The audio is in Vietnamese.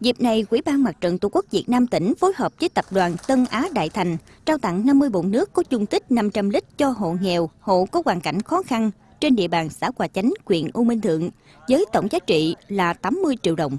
Dịp này, Quỹ ban Mặt trận Tổ quốc Việt Nam tỉnh phối hợp với Tập đoàn Tân Á Đại Thành trao tặng 50 bồn nước có dung tích 500 lít cho hộ nghèo, hộ có hoàn cảnh khó khăn trên địa bàn xã Hòa Chánh, huyện U Minh Thượng với tổng giá trị là 80 triệu đồng.